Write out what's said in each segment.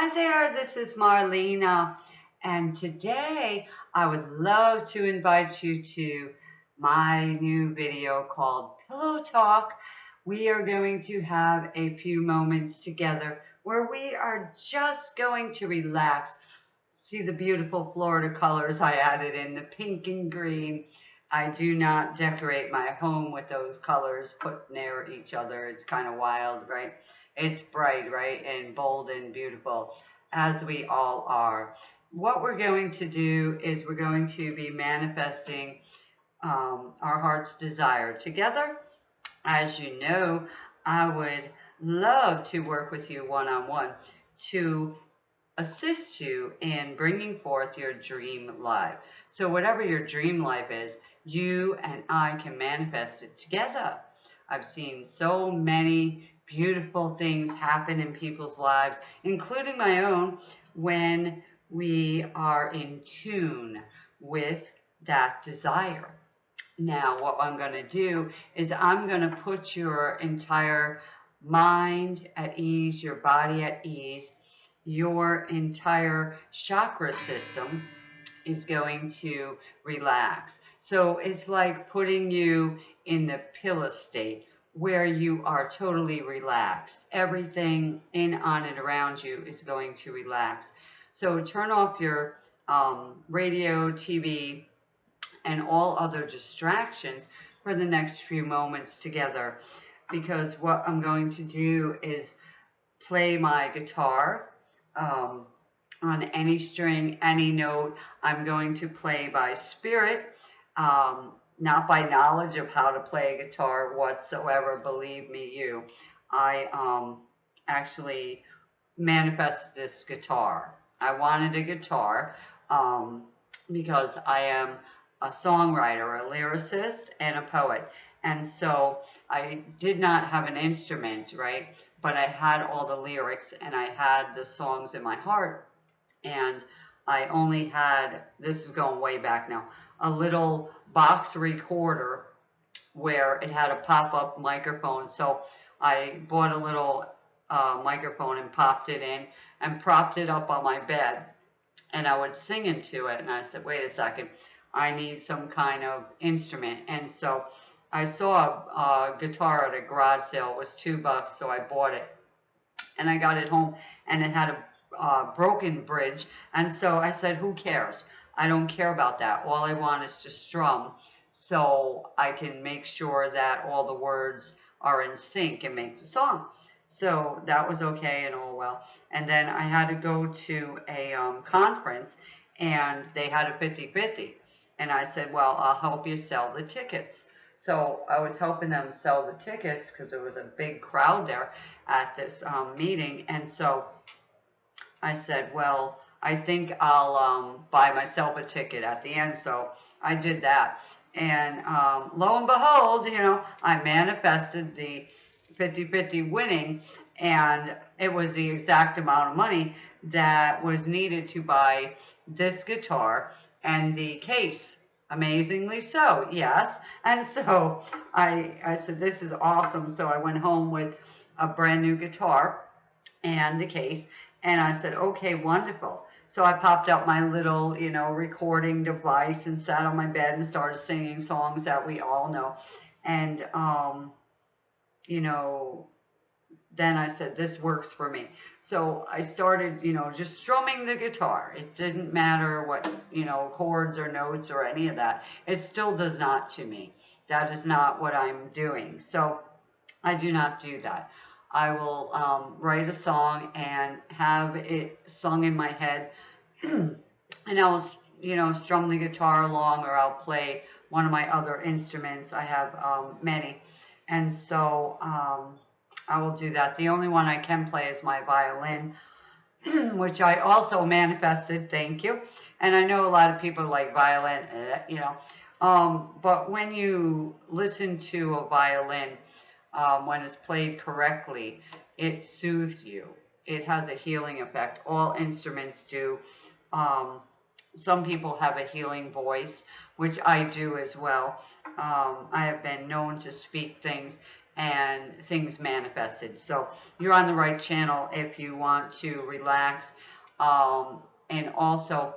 Hi there, this is Marlena, and today I would love to invite you to my new video called Pillow Talk. We are going to have a few moments together where we are just going to relax. See the beautiful Florida colors I added in, the pink and green. I do not decorate my home with those colors put near each other. It's kind of wild, right? It's bright, right? And bold and beautiful, as we all are. What we're going to do is we're going to be manifesting um, our heart's desire together. As you know, I would love to work with you one-on-one -on -one to assist you in bringing forth your dream life. So whatever your dream life is, you and I can manifest it together. I've seen so many beautiful things happen in people's lives, including my own, when we are in tune with that desire. Now, what I'm going to do is I'm going to put your entire mind at ease, your body at ease, your entire chakra system is going to relax. So it's like putting you in the pillow state where you are totally relaxed. Everything in, on, and around you is going to relax. So turn off your um, radio, TV, and all other distractions for the next few moments together because what I'm going to do is play my guitar um, on any string, any note. I'm going to play by spirit. Um, not by knowledge of how to play a guitar whatsoever, believe me you. I um, actually manifested this guitar. I wanted a guitar um, because I am a songwriter, a lyricist, and a poet. And so I did not have an instrument, right? But I had all the lyrics and I had the songs in my heart. And I only had, this is going way back now, a little box recorder where it had a pop-up microphone. So I bought a little uh, microphone and popped it in and propped it up on my bed. And I would sing into it. And I said, wait a second, I need some kind of instrument. And so I saw a, a guitar at a garage sale. It was two bucks, so I bought it. And I got it home, and it had a uh, broken bridge. And so I said, who cares? I don't care about that. All I want is to strum so I can make sure that all the words are in sync and make the song. So that was okay and all well. And then I had to go to a um, conference and they had a 50-50. And I said, well, I'll help you sell the tickets. So I was helping them sell the tickets because there was a big crowd there at this um, meeting. And so I said, well, I think I'll um, buy myself a ticket at the end. So I did that. And um, lo and behold, you know, I manifested the 50-50 winning and it was the exact amount of money that was needed to buy this guitar and the case. Amazingly so, yes. And so I, I said, this is awesome. So I went home with a brand new guitar and the case. And I said, okay, wonderful. So I popped out my little, you know, recording device and sat on my bed and started singing songs that we all know. And, um, you know, then I said, this works for me. So I started, you know, just strumming the guitar. It didn't matter what, you know, chords or notes or any of that. It still does not to me. That is not what I'm doing. So I do not do that. I will um, write a song and have it sung in my head. And I'll, you know, strum the guitar along or I'll play one of my other instruments. I have um, many. And so um, I will do that. The only one I can play is my violin, which I also manifested. Thank you. And I know a lot of people like violin, eh, you know. Um, but when you listen to a violin, um, when it's played correctly, it soothes you. It has a healing effect. All instruments do. Um, some people have a healing voice, which I do as well. Um, I have been known to speak things and things manifested. So you're on the right channel if you want to relax um, and also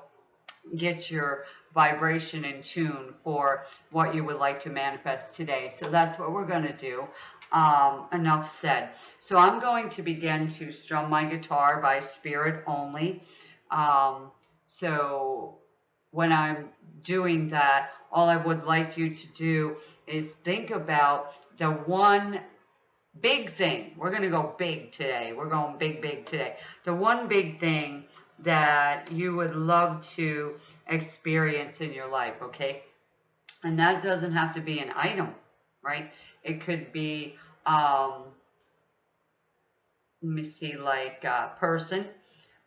get your vibration in tune for what you would like to manifest today. So that's what we're going to do. Um, enough said. So I'm going to begin to strum my guitar by spirit only. Um, so when I'm doing that, all I would like you to do is think about the one big thing. We're going to go big today. We're going big, big today. The one big thing that you would love to experience in your life, okay? And that doesn't have to be an item, right? It could be, um, let me see, like a person.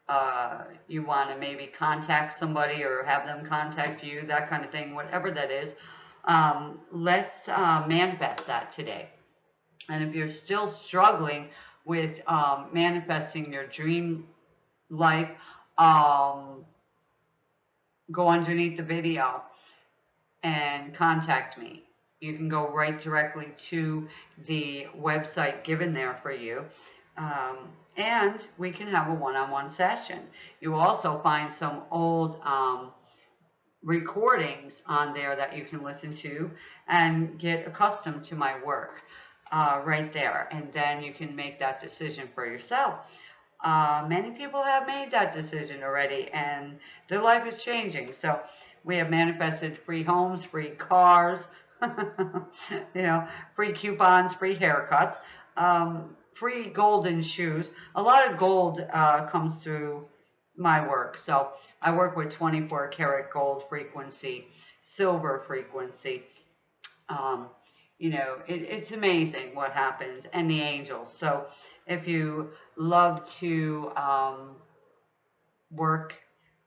Uh, you want to maybe contact somebody or have them contact you, that kind of thing, whatever that is. Um, let's uh, manifest that today. And if you're still struggling with um, manifesting your dream life, um, go underneath the video and contact me. You can go right directly to the website given there for you. Um, and we can have a one-on-one -on -one session. You also find some old um, recordings on there that you can listen to and get accustomed to my work uh, right there. And then you can make that decision for yourself. Uh, many people have made that decision already and their life is changing. So we have manifested free homes, free cars, you know, free coupons, free haircuts, um, free golden shoes. A lot of gold uh, comes through my work. So I work with 24 karat gold frequency, silver frequency. Um, you know, it, it's amazing what happens and the angels. So if you love to um, work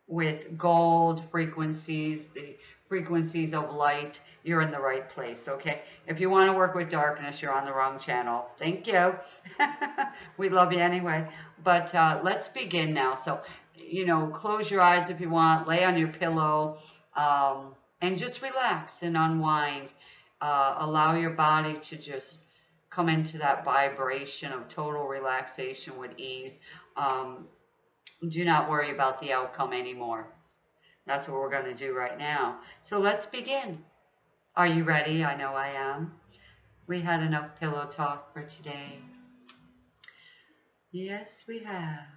with gold frequencies, the frequencies of light, you're in the right place, okay? If you want to work with darkness, you're on the wrong channel. Thank you. we love you anyway. But uh, let's begin now. So, you know, close your eyes if you want, lay on your pillow, um, and just relax and unwind. Uh, allow your body to just come into that vibration of total relaxation with ease. Um, do not worry about the outcome anymore. That's what we're going to do right now. So let's begin. Are you ready? I know I am. We had enough pillow talk for today. Yes, we have.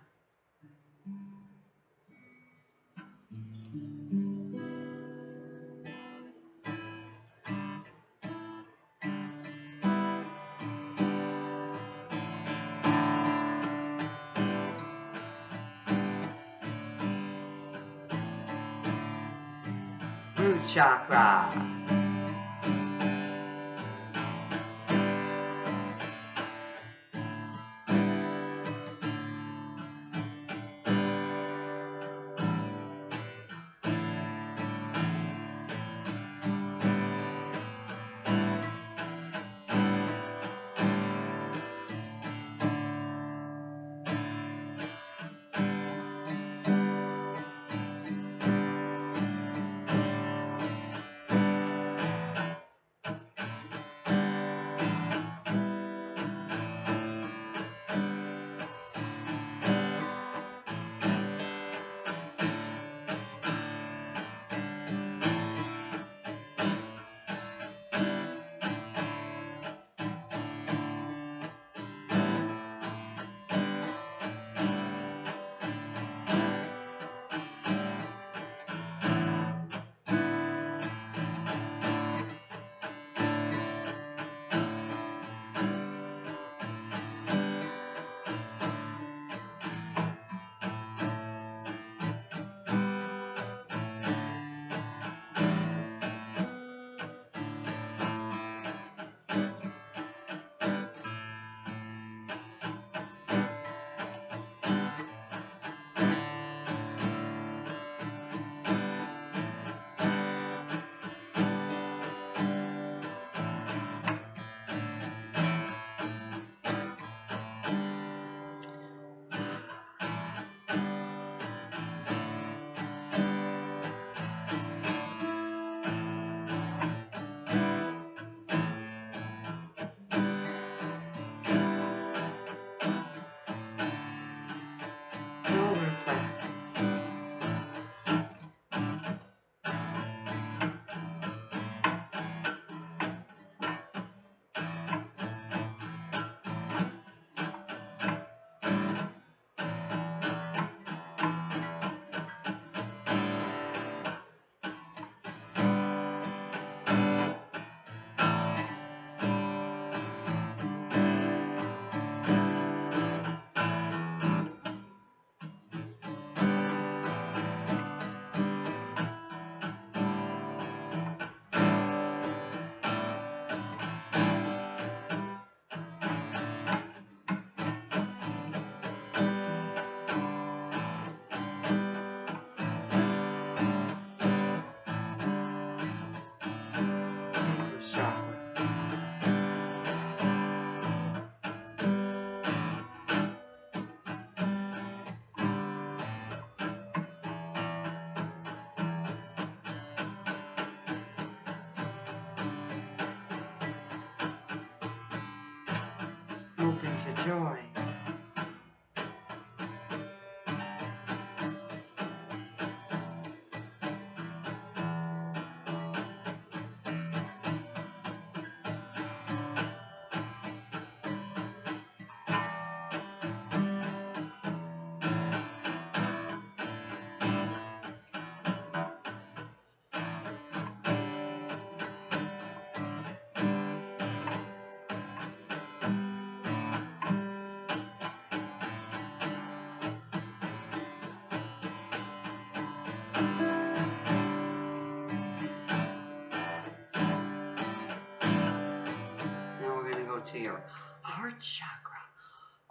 Chakra.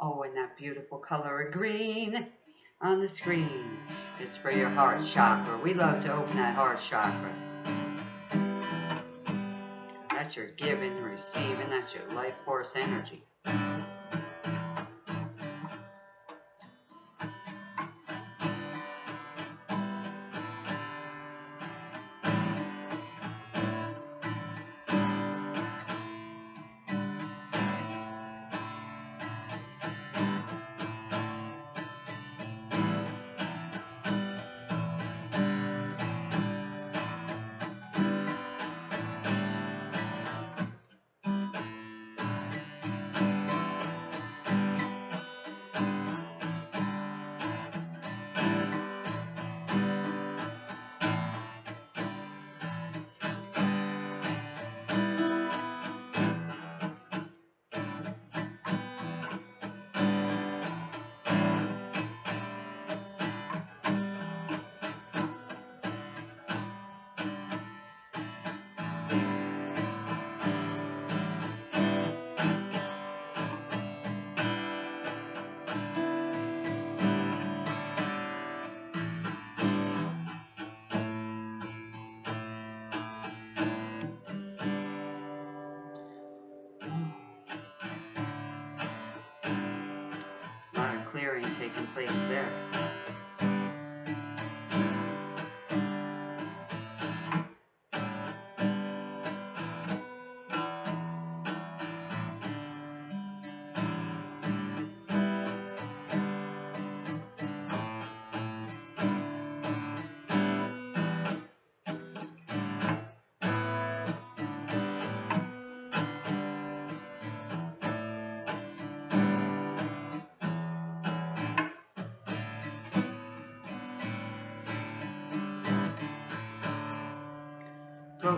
Oh, and that beautiful color of green on the screen is for your heart chakra. We love to open that heart chakra. That's your giving, receiving, that's your life force energy.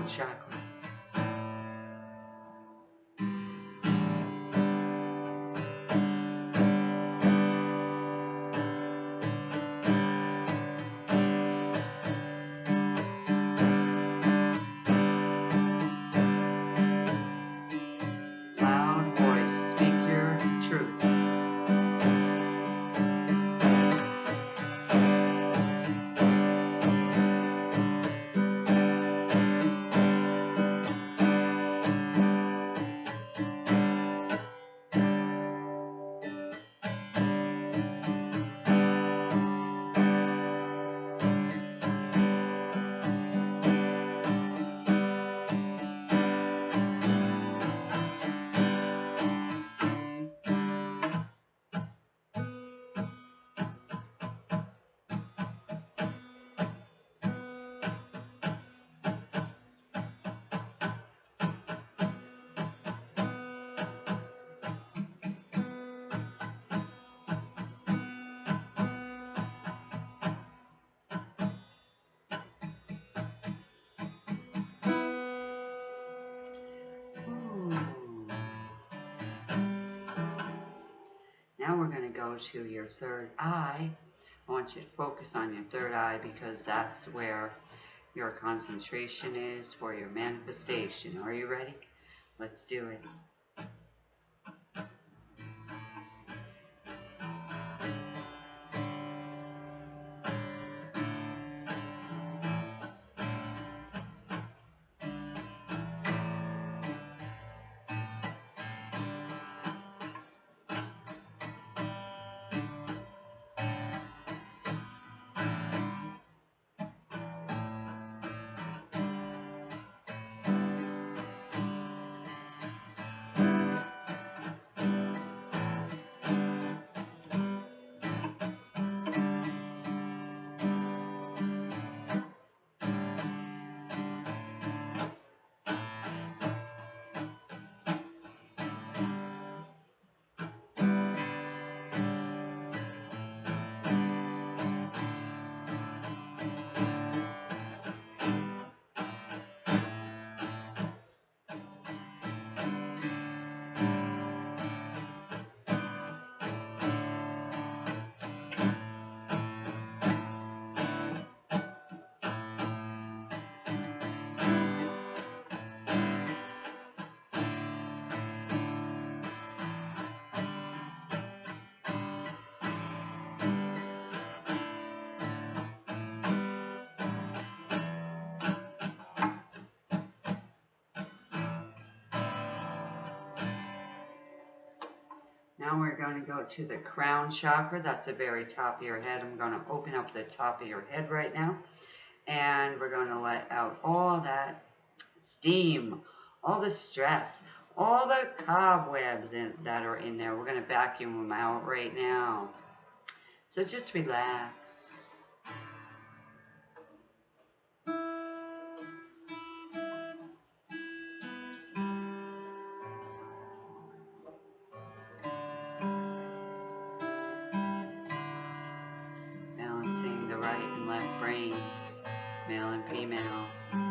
Chakra. Now we're going to go to your third eye. I want you to focus on your third eye because that's where your concentration is for your manifestation. Are you ready? Let's do it. Now we're going to go to the crown chakra. That's the very top of your head. I'm going to open up the top of your head right now. And we're going to let out all that steam, all the stress, all the cobwebs in, that are in there. We're going to vacuum them out right now. So just relax. Here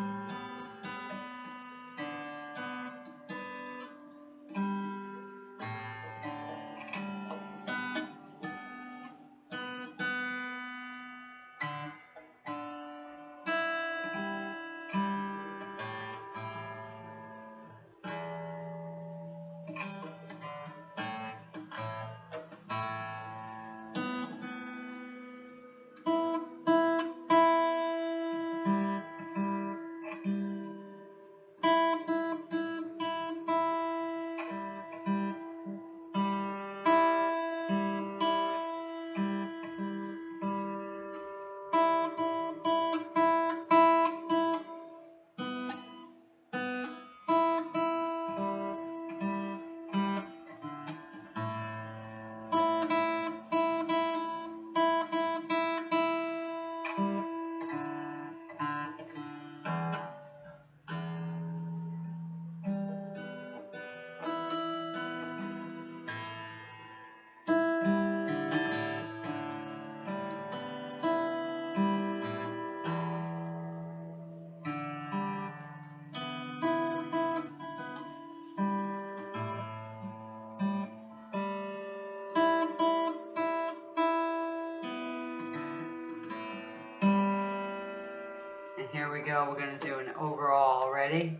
we go. We're going to do an overall. Ready?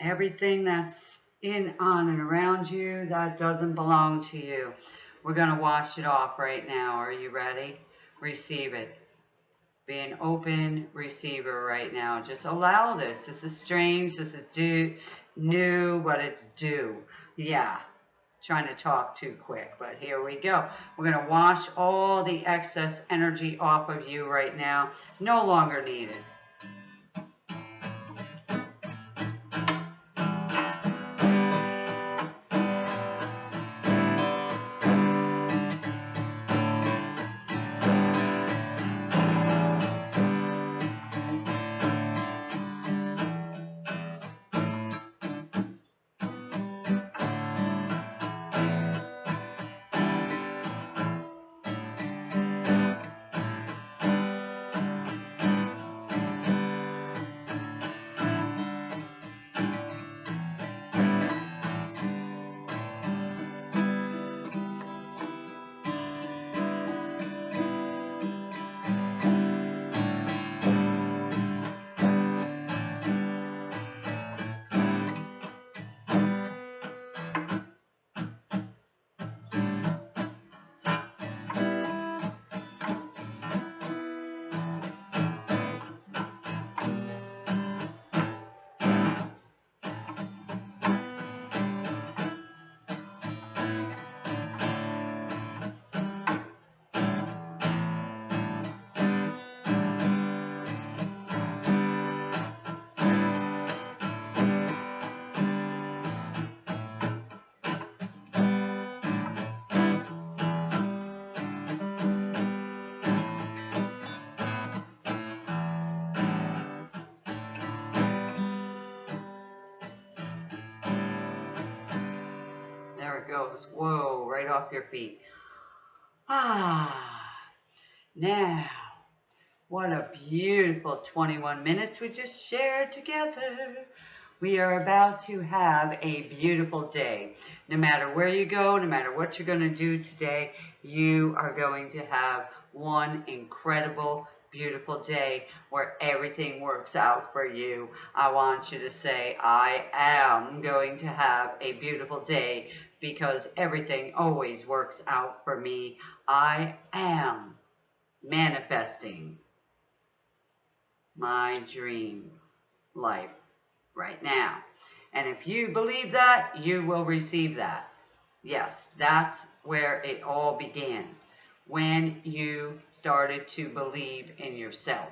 Everything that's in, on, and around you that doesn't belong to you. We're going to wash it off right now. Are you ready? Receive it. Be an open receiver right now. Just allow this. This is strange. This is do, new, but it's due. Yeah trying to talk too quick, but here we go. We're going to wash all the excess energy off of you right now. No longer needed. Goes. Whoa, right off your feet. Ah, now, what a beautiful 21 minutes we just shared together. We are about to have a beautiful day. No matter where you go, no matter what you're going to do today, you are going to have one incredible, beautiful day where everything works out for you. I want you to say, I am going to have a beautiful day because everything always works out for me. I am manifesting my dream life right now. And if you believe that, you will receive that. Yes, that's where it all began. When you started to believe in yourself.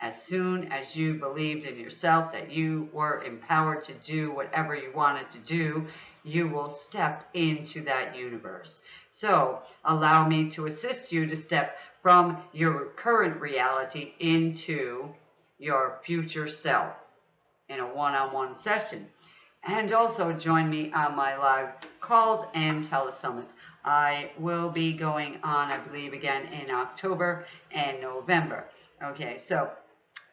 As soon as you believed in yourself that you were empowered to do whatever you wanted to do, you will step into that universe. So allow me to assist you to step from your current reality into your future self in a one-on-one -on -one session. And also join me on my live calls and telesummits. I will be going on, I believe, again in October and November. Okay, so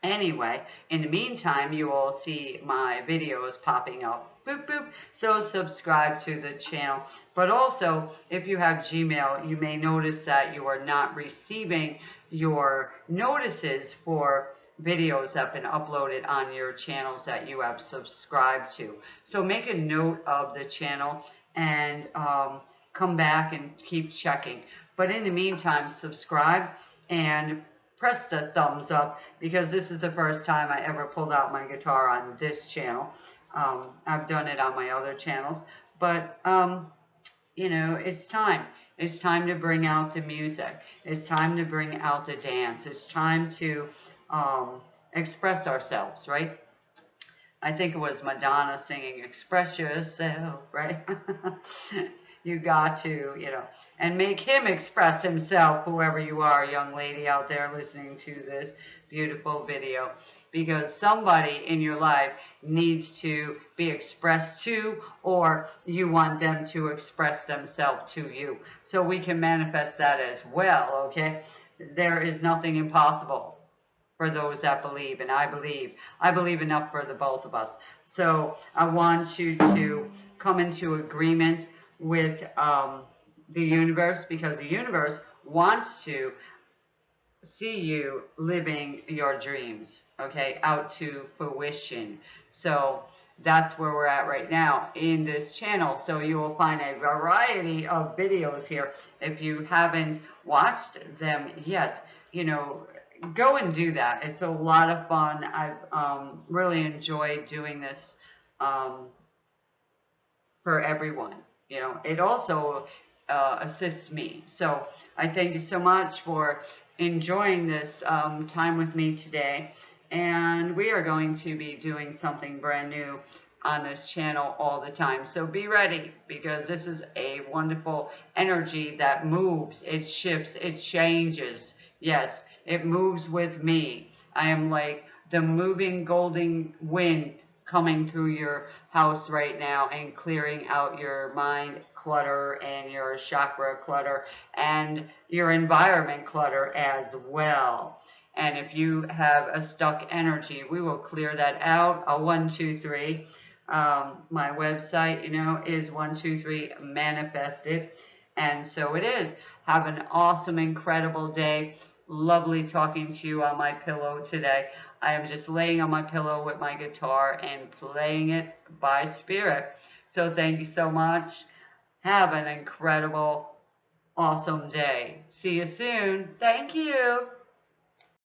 anyway, in the meantime, you will see my videos popping up. Boop, boop. So subscribe to the channel. But also, if you have Gmail, you may notice that you are not receiving your notices for videos that have been uploaded on your channels that you have subscribed to. So make a note of the channel and um, come back and keep checking. But in the meantime, subscribe and press the thumbs up because this is the first time I ever pulled out my guitar on this channel. Um, I've done it on my other channels, but um, you know, it's time. It's time to bring out the music. It's time to bring out the dance. It's time to um, express ourselves, right? I think it was Madonna singing Express Yourself, right? you got to, you know, and make him express himself, whoever you are, young lady out there listening to this beautiful video. Because somebody in your life needs to be expressed to, or you want them to express themselves to you. So we can manifest that as well, okay? There is nothing impossible for those that believe, and I believe. I believe enough for the both of us. So I want you to come into agreement with um, the universe because the universe wants to see you living your dreams, okay, out to fruition. So that's where we're at right now in this channel. So you will find a variety of videos here. If you haven't watched them yet, you know, go and do that. It's a lot of fun. I've um, really enjoyed doing this um, for everyone. You know, it also uh, assists me. So I thank you so much for enjoying this um, time with me today. And we are going to be doing something brand new on this channel all the time. So be ready because this is a wonderful energy that moves, it shifts, it changes. Yes, it moves with me. I am like the moving golden wind coming through your house right now and clearing out your mind clutter and your chakra clutter and your environment clutter as well. And if you have a stuck energy, we will clear that out. A one, two, three. Um, my website, you know, is one, two, three manifested. And so it is. Have an awesome, incredible day lovely talking to you on my pillow today. I am just laying on my pillow with my guitar and playing it by spirit. So thank you so much. Have an incredible, awesome day. See you soon. Thank you.